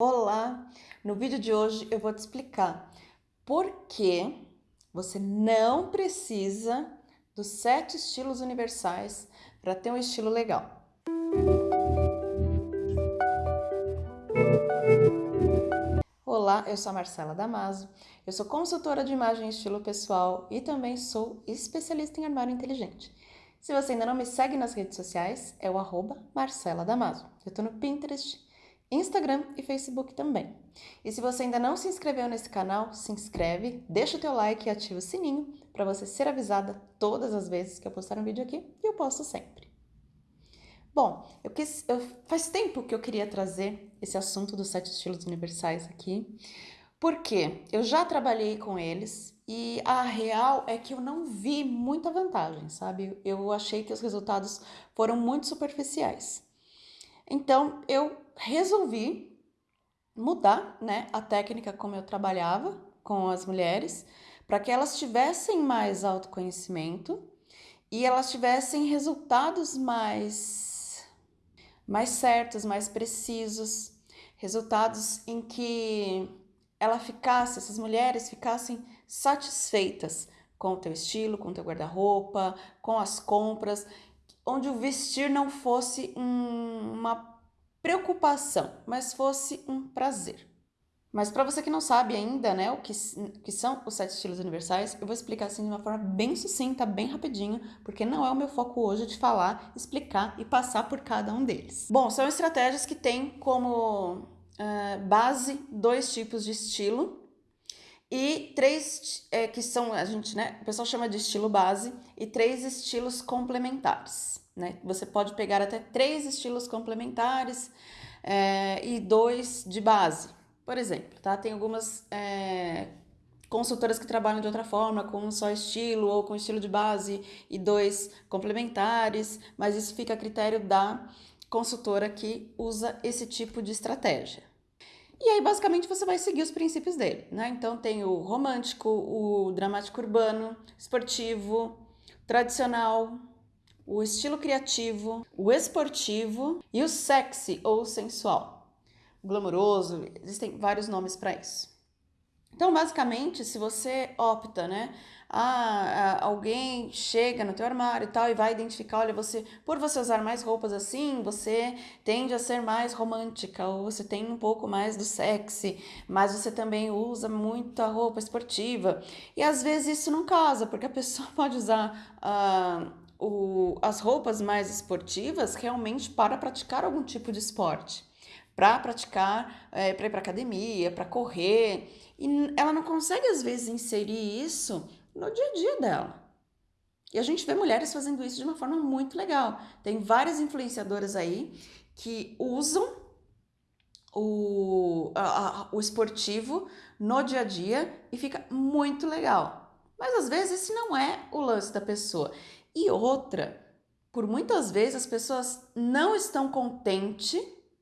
Olá! No vídeo de hoje eu vou te explicar por que você não precisa dos sete estilos universais para ter um estilo legal. Olá, eu sou a Marcela Damaso, eu sou consultora de imagem e estilo pessoal e também sou especialista em armário inteligente. Se você ainda não me segue nas redes sociais, é o arroba Marcela Damaso. Eu estou no Pinterest, Instagram e Facebook também. E se você ainda não se inscreveu nesse canal, se inscreve, deixa o teu like e ativa o sininho para você ser avisada todas as vezes que eu postar um vídeo aqui e eu posto sempre. Bom, eu quis, eu, faz tempo que eu queria trazer esse assunto dos sete estilos universais aqui, porque eu já trabalhei com eles e a real é que eu não vi muita vantagem, sabe? Eu achei que os resultados foram muito superficiais. Então, eu resolvi mudar né, a técnica como eu trabalhava com as mulheres, para que elas tivessem mais autoconhecimento e elas tivessem resultados mais, mais certos, mais precisos, resultados em que ela ficasse, essas mulheres ficassem satisfeitas com o teu estilo, com o teu guarda-roupa, com as compras, onde o vestir não fosse um, uma preocupação, mas fosse um prazer. Mas para você que não sabe ainda, né, o que, que são os sete estilos universais, eu vou explicar assim de uma forma bem sucinta, bem rapidinho, porque não é o meu foco hoje de falar, explicar e passar por cada um deles. Bom, são estratégias que têm como uh, base dois tipos de estilo e três é, que são, a gente, né, o pessoal chama de estilo base e três estilos complementares. Né? Você pode pegar até três estilos complementares é, e dois de base, por exemplo. Tá? Tem algumas é, consultoras que trabalham de outra forma, com um só estilo ou com estilo de base e dois complementares, mas isso fica a critério da consultora que usa esse tipo de estratégia. E aí, basicamente, você vai seguir os princípios dele, né? Então, tem o romântico, o dramático urbano, esportivo, tradicional, o estilo criativo, o esportivo e o sexy ou sensual. Glamouroso, existem vários nomes para isso. Então, basicamente, se você opta, né, ah, alguém chega no teu armário e tal e vai identificar, olha, você, por você usar mais roupas assim, você tende a ser mais romântica ou você tem um pouco mais do sexy, mas você também usa muita roupa esportiva. E às vezes isso não casa, porque a pessoa pode usar ah, o, as roupas mais esportivas realmente para praticar algum tipo de esporte. Para praticar, é, para ir para academia, para correr. E ela não consegue, às vezes, inserir isso no dia a dia dela. E a gente vê mulheres fazendo isso de uma forma muito legal. Tem várias influenciadoras aí que usam o, a, a, o esportivo no dia a dia e fica muito legal. Mas às vezes esse não é o lance da pessoa. E outra, por muitas vezes as pessoas não estão contentes,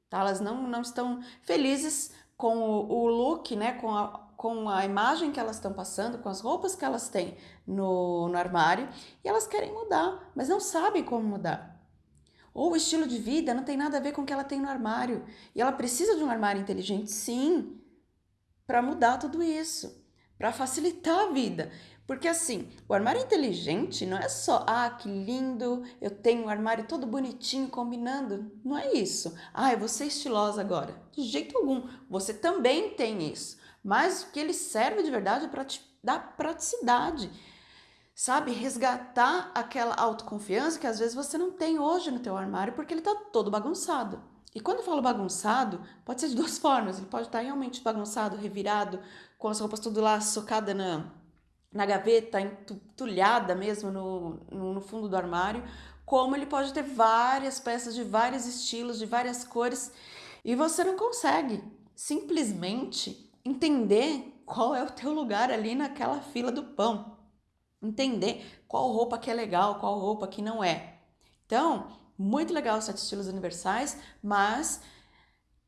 tá? elas não, não estão felizes com o, o look, né? com, a, com a imagem que elas estão passando, com as roupas que elas têm no, no armário, e elas querem mudar, mas não sabem como mudar. Ou o estilo de vida não tem nada a ver com o que ela tem no armário. E ela precisa de um armário inteligente, sim, para mudar tudo isso, para facilitar a vida. Porque assim, o armário inteligente não é só, ah, que lindo, eu tenho um armário todo bonitinho combinando. Não é isso. Ah, eu vou ser estilosa agora. De jeito algum. Você também tem isso. Mas o que ele serve de verdade é para te dar praticidade. Sabe, resgatar aquela autoconfiança que às vezes você não tem hoje no teu armário porque ele está todo bagunçado. E quando eu falo bagunçado, pode ser de duas formas. Ele pode estar realmente bagunçado, revirado, com as roupas tudo lá socada na na gaveta, entulhada mesmo no, no, no fundo do armário, como ele pode ter várias peças de vários estilos, de várias cores, e você não consegue simplesmente entender qual é o teu lugar ali naquela fila do pão. Entender qual roupa que é legal, qual roupa que não é. Então, muito legal os sete estilos universais, mas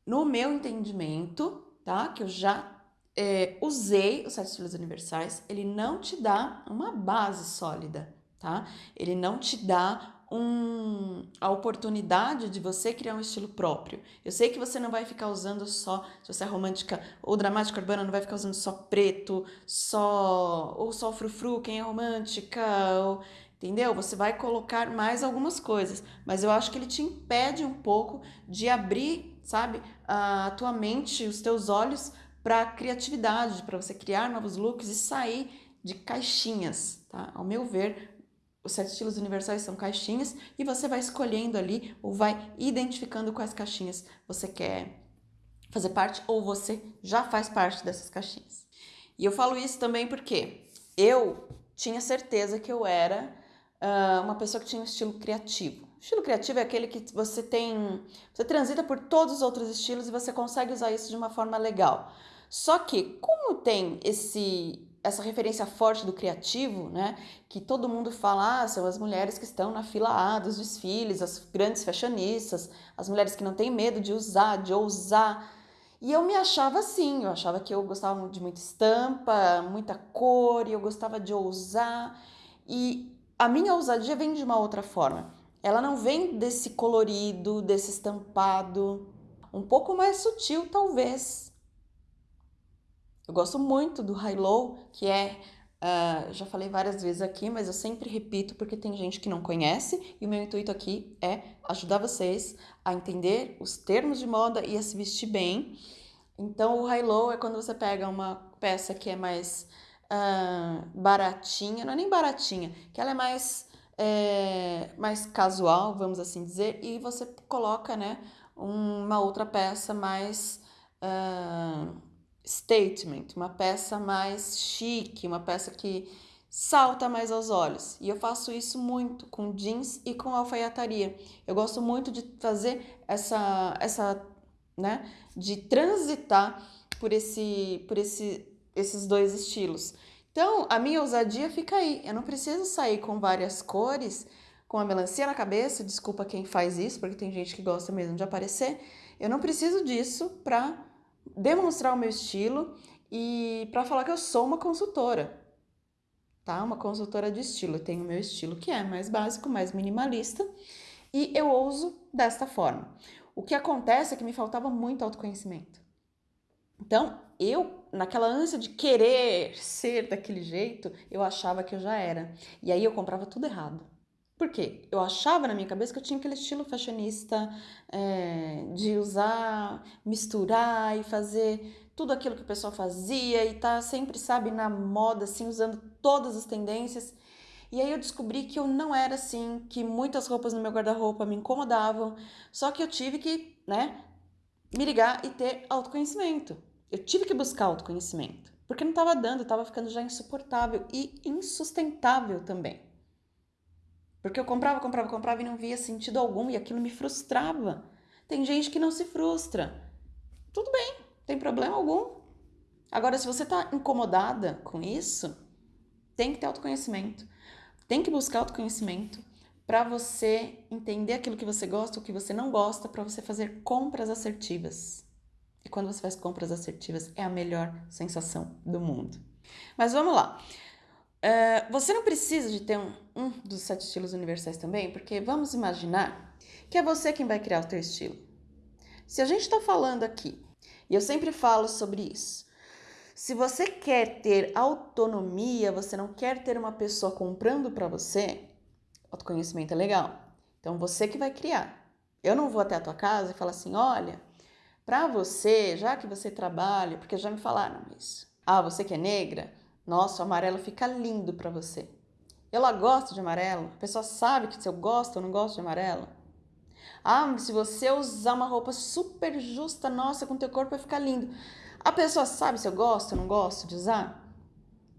no meu entendimento, tá? Que eu já é, usei os sete estilos universais, ele não te dá uma base sólida, tá? Ele não te dá um, a oportunidade de você criar um estilo próprio. Eu sei que você não vai ficar usando só, se você é romântica ou dramática urbana, não vai ficar usando só preto, só ou só frufru, quem é romântica, ou, entendeu? Você vai colocar mais algumas coisas, mas eu acho que ele te impede um pouco de abrir, sabe, a tua mente, os teus olhos para criatividade, para você criar novos looks e sair de caixinhas, tá? Ao meu ver, os sete estilos universais são caixinhas e você vai escolhendo ali ou vai identificando quais caixinhas você quer fazer parte ou você já faz parte dessas caixinhas. E eu falo isso também porque eu tinha certeza que eu era uh, uma pessoa que tinha um estilo criativo. Estilo criativo é aquele que você tem, você transita por todos os outros estilos e você consegue usar isso de uma forma legal. Só que como tem esse essa referência forte do criativo, né? Que todo mundo fala, ah, são as mulheres que estão na fila A dos desfiles, as grandes fashionistas, as mulheres que não têm medo de usar, de ousar. E eu me achava assim, eu achava que eu gostava de muita estampa, muita cor, e eu gostava de ousar. E a minha ousadia vem de uma outra forma. Ela não vem desse colorido, desse estampado, um pouco mais sutil, talvez, eu gosto muito do high-low, que é, uh, já falei várias vezes aqui, mas eu sempre repito porque tem gente que não conhece e o meu intuito aqui é ajudar vocês a entender os termos de moda e a se vestir bem. Então, o high-low é quando você pega uma peça que é mais uh, baratinha, não é nem baratinha, que ela é mais, é, mais casual, vamos assim dizer, e você coloca, né, uma outra peça mais... Uh, statement, uma peça mais chique, uma peça que salta mais aos olhos. E eu faço isso muito com jeans e com alfaiataria. Eu gosto muito de fazer essa essa, né, de transitar por esse por esse esses dois estilos. Então, a minha ousadia fica aí. Eu não preciso sair com várias cores, com a melancia na cabeça, desculpa quem faz isso, porque tem gente que gosta mesmo de aparecer. Eu não preciso disso para demonstrar o meu estilo e para falar que eu sou uma consultora, tá? Uma consultora de estilo. Eu tenho o meu estilo que é mais básico, mais minimalista e eu ouso desta forma. O que acontece é que me faltava muito autoconhecimento. Então, eu, naquela ânsia de querer ser daquele jeito, eu achava que eu já era. E aí eu comprava tudo errado. Por quê? Eu achava na minha cabeça que eu tinha aquele estilo fashionista é, de usar, misturar e fazer tudo aquilo que o pessoal fazia e tá sempre, sabe, na moda, assim, usando todas as tendências. E aí eu descobri que eu não era assim, que muitas roupas no meu guarda-roupa me incomodavam, só que eu tive que, né, me ligar e ter autoconhecimento. Eu tive que buscar autoconhecimento, porque não estava dando, estava ficando já insuportável e insustentável também. Porque eu comprava, comprava, comprava e não via sentido algum e aquilo me frustrava. Tem gente que não se frustra. Tudo bem, tem problema algum. Agora, se você está incomodada com isso, tem que ter autoconhecimento. Tem que buscar autoconhecimento para você entender aquilo que você gosta, o que você não gosta, para você fazer compras assertivas. E quando você faz compras assertivas, é a melhor sensação do mundo. Mas vamos lá. Uh, você não precisa de ter um, um dos sete estilos universais também, porque vamos imaginar que é você quem vai criar o teu estilo. Se a gente está falando aqui, e eu sempre falo sobre isso, se você quer ter autonomia, você não quer ter uma pessoa comprando para você, autoconhecimento é legal. Então você que vai criar. Eu não vou até a tua casa e falar assim, olha, para você, já que você trabalha, porque já me falaram isso. Ah, você que é negra, nossa, o amarelo fica lindo para você. Ela gosta de amarelo? A pessoa sabe que se eu gosto ou não gosto de amarelo? Ah, se você usar uma roupa super justa, nossa, com teu corpo vai ficar lindo. A pessoa sabe se eu gosto ou não gosto de usar?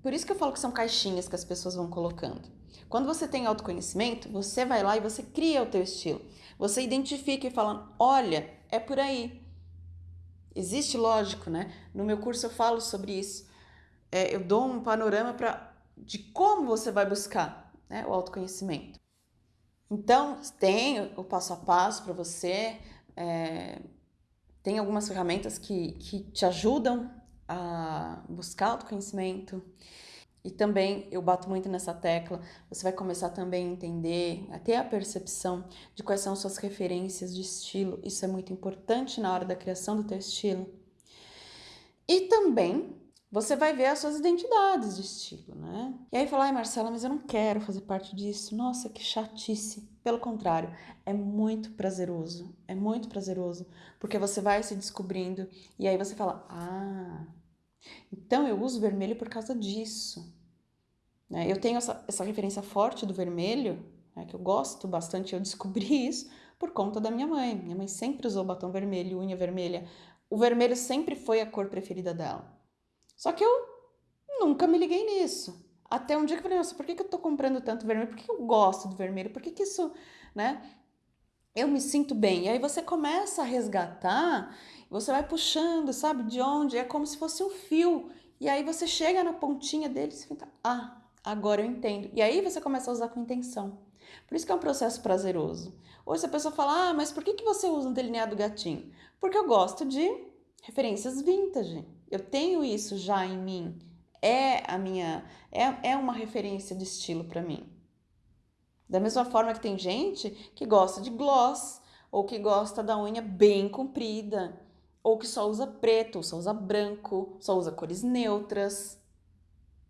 Por isso que eu falo que são caixinhas que as pessoas vão colocando. Quando você tem autoconhecimento, você vai lá e você cria o teu estilo. Você identifica e fala, olha, é por aí. Existe lógico, né? No meu curso eu falo sobre isso é, eu dou um panorama pra, de como você vai buscar né, o autoconhecimento. Então, tem o passo a passo para você, é, tem algumas ferramentas que, que te ajudam a buscar autoconhecimento. E também eu bato muito nessa tecla, você vai começar também a entender, a ter a percepção de quais são suas referências de estilo. Isso é muito importante na hora da criação do teu estilo. E também você vai ver as suas identidades de estilo, né? E aí falar, ai Marcela, mas eu não quero fazer parte disso. Nossa, que chatice. Pelo contrário, é muito prazeroso. É muito prazeroso, porque você vai se descobrindo e aí você fala, ah, então eu uso vermelho por causa disso. Né? Eu tenho essa, essa referência forte do vermelho, né, que eu gosto bastante, eu descobri isso por conta da minha mãe. Minha mãe sempre usou batom vermelho, unha vermelha. O vermelho sempre foi a cor preferida dela. Só que eu nunca me liguei nisso. Até um dia que eu falei, nossa, por que, que eu tô comprando tanto vermelho? Por que, que eu gosto do vermelho? Por que, que isso, né? Eu me sinto bem. E aí você começa a resgatar você vai puxando, sabe, de onde? É como se fosse um fio. E aí você chega na pontinha dele e fica, ah, agora eu entendo. E aí você começa a usar com intenção. Por isso que é um processo prazeroso. Hoje a pessoa fala, ah, mas por que, que você usa um delineado gatinho? Porque eu gosto de referências vintage. Eu tenho isso já em mim. É a minha, é, é uma referência de estilo para mim. Da mesma forma que tem gente que gosta de gloss ou que gosta da unha bem comprida ou que só usa preto, ou só usa branco, só usa cores neutras.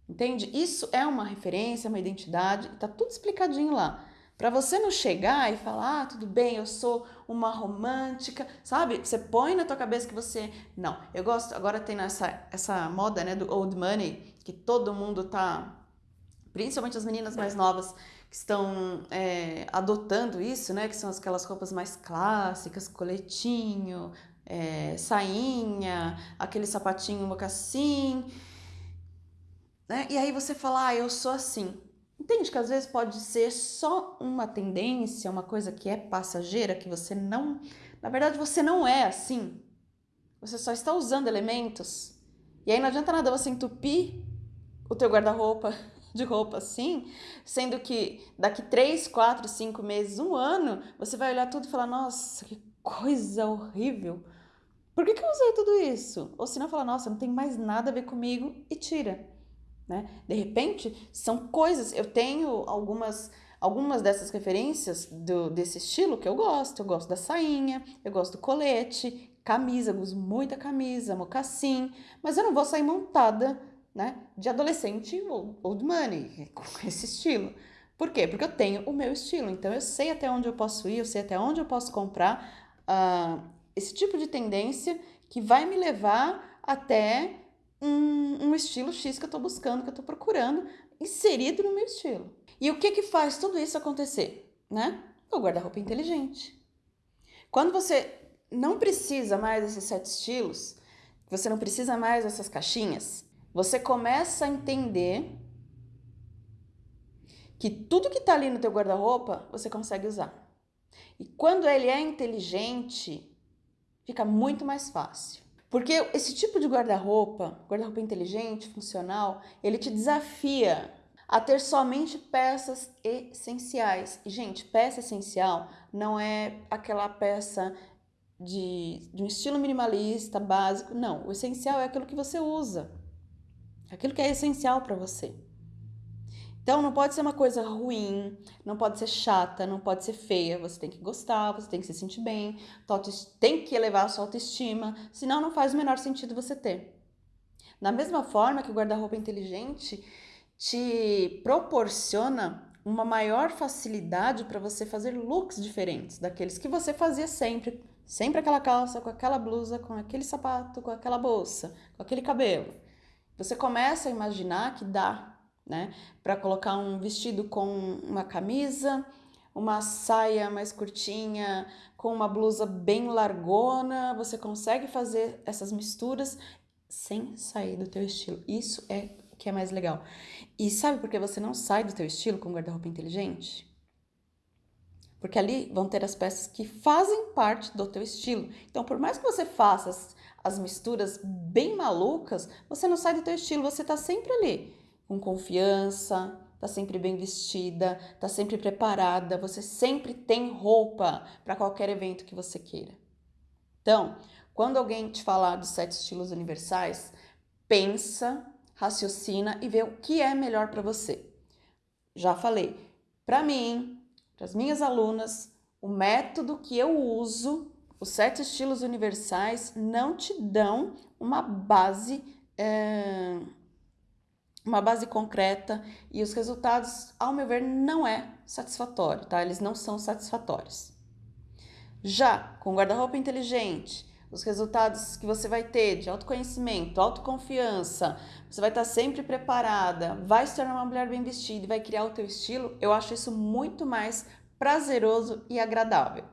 Entende? Isso é uma referência, uma identidade, tá tudo explicadinho lá. Para você não chegar e falar, ah, tudo bem, eu sou uma romântica, sabe? Você põe na tua cabeça que você, não, eu gosto, agora tem essa essa moda, né, do old money, que todo mundo tá, principalmente as meninas mais novas, que estão é, adotando isso, né, que são aquelas roupas mais clássicas, coletinho, é, sainha, aquele sapatinho mocassim, né? E aí você fala, ah, eu sou assim. Entende que às vezes pode ser só uma tendência, uma coisa que é passageira, que você não, na verdade você não é assim. Você só está usando elementos. E aí não adianta nada você entupir o teu guarda-roupa de roupa assim, sendo que daqui 3, 4, 5 meses, um ano, você vai olhar tudo e falar, nossa, que coisa horrível. Por que, que eu usei tudo isso? Ou se não, fala, nossa, não tem mais nada a ver comigo e tira. Né? De repente, são coisas. Eu tenho algumas algumas dessas referências do, desse estilo que eu gosto. Eu gosto da sainha, eu gosto do colete, camisa, eu uso muita camisa, mocassim, mas eu não vou sair montada né, de adolescente old money, com esse estilo. Por quê? Porque eu tenho o meu estilo, então eu sei até onde eu posso ir, eu sei até onde eu posso comprar. Uh, esse tipo de tendência que vai me levar até um, um estilo X que eu estou buscando, que eu estou procurando, inserido no meu estilo. E o que que faz tudo isso acontecer? Né? O guarda-roupa inteligente. Quando você não precisa mais desses sete estilos, você não precisa mais dessas caixinhas, você começa a entender que tudo que está ali no teu guarda-roupa você consegue usar. E quando ele é inteligente, fica muito mais fácil. Porque esse tipo de guarda-roupa, guarda-roupa inteligente, funcional, ele te desafia a ter somente peças essenciais. E, gente, peça essencial não é aquela peça de, de um estilo minimalista, básico. Não, o essencial é aquilo que você usa. Aquilo que é essencial para você. Então não pode ser uma coisa ruim, não pode ser chata, não pode ser feia. Você tem que gostar, você tem que se sentir bem, tem que elevar a sua autoestima, senão não faz o menor sentido você ter. Da mesma forma que o guarda-roupa inteligente te proporciona uma maior facilidade para você fazer looks diferentes daqueles que você fazia sempre. Sempre aquela calça, com aquela blusa, com aquele sapato, com aquela bolsa, com aquele cabelo. Você começa a imaginar que dá né? Para colocar um vestido com uma camisa, uma saia mais curtinha, com uma blusa bem largona, você consegue fazer essas misturas sem sair do teu estilo. Isso é o que é mais legal. E sabe por que você não sai do teu estilo com guarda-roupa inteligente? Porque ali vão ter as peças que fazem parte do teu estilo. Então, por mais que você faça as, as misturas bem malucas, você não sai do teu estilo, você tá sempre ali com confiança, tá sempre bem vestida, tá sempre preparada, você sempre tem roupa para qualquer evento que você queira. Então, quando alguém te falar dos sete estilos universais, pensa raciocina e vê o que é melhor para você. Já falei, para mim, para as minhas alunas, o método que eu uso, os sete estilos universais, não te dão uma base, é, uma base concreta e os resultados, ao meu ver, não é satisfatório, tá? Eles não são satisfatórios. Já com guarda-roupa inteligente, os resultados que você vai ter de autoconhecimento, autoconfiança, você vai estar sempre preparada, vai se tornar uma mulher bem vestida e vai criar o teu estilo, eu acho isso muito mais prazeroso e agradável.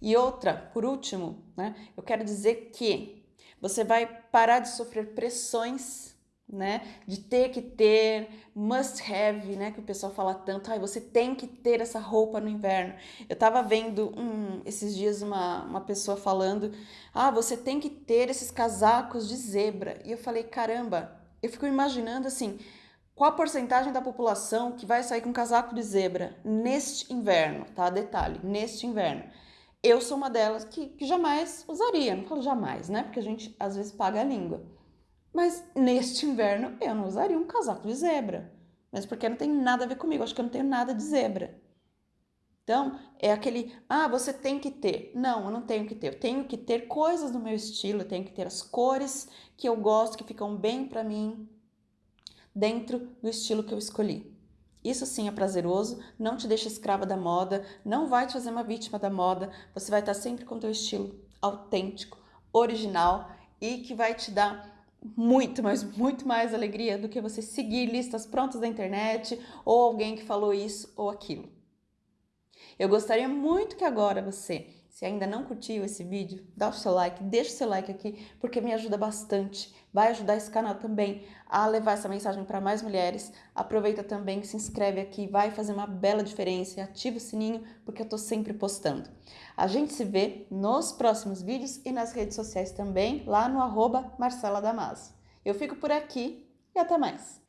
E outra, por último, né, eu quero dizer que você vai parar de sofrer pressões né? De ter que ter, must have, né? Que o pessoal fala tanto, ai, você tem que ter essa roupa no inverno. Eu tava vendo um, esses dias uma, uma pessoa falando, ah, você tem que ter esses casacos de zebra. E eu falei, caramba, eu fico imaginando assim, qual a porcentagem da população que vai sair com casaco de zebra neste inverno, tá? Detalhe, neste inverno. Eu sou uma delas que, que jamais usaria, não falo jamais, né? Porque a gente às vezes paga a língua. Mas neste inverno eu não usaria um casaco de zebra. Mas porque não tem nada a ver comigo, acho que eu não tenho nada de zebra. Então, é aquele, ah, você tem que ter. Não, eu não tenho que ter. Eu tenho que ter coisas do meu estilo, eu tenho que ter as cores que eu gosto, que ficam bem para mim, dentro do estilo que eu escolhi. Isso sim é prazeroso, não te deixa escrava da moda, não vai te fazer uma vítima da moda, você vai estar sempre com o teu estilo autêntico, original e que vai te dar muito, mas muito mais alegria do que você seguir listas prontas da internet ou alguém que falou isso ou aquilo. Eu gostaria muito que agora você se ainda não curtiu esse vídeo, dá o seu like, deixa o seu like aqui, porque me ajuda bastante. Vai ajudar esse canal também a levar essa mensagem para mais mulheres. Aproveita também, se inscreve aqui, vai fazer uma bela diferença e ativa o sininho, porque eu tô sempre postando. A gente se vê nos próximos vídeos e nas redes sociais também, lá no arroba Marcela Damaso. Eu fico por aqui e até mais!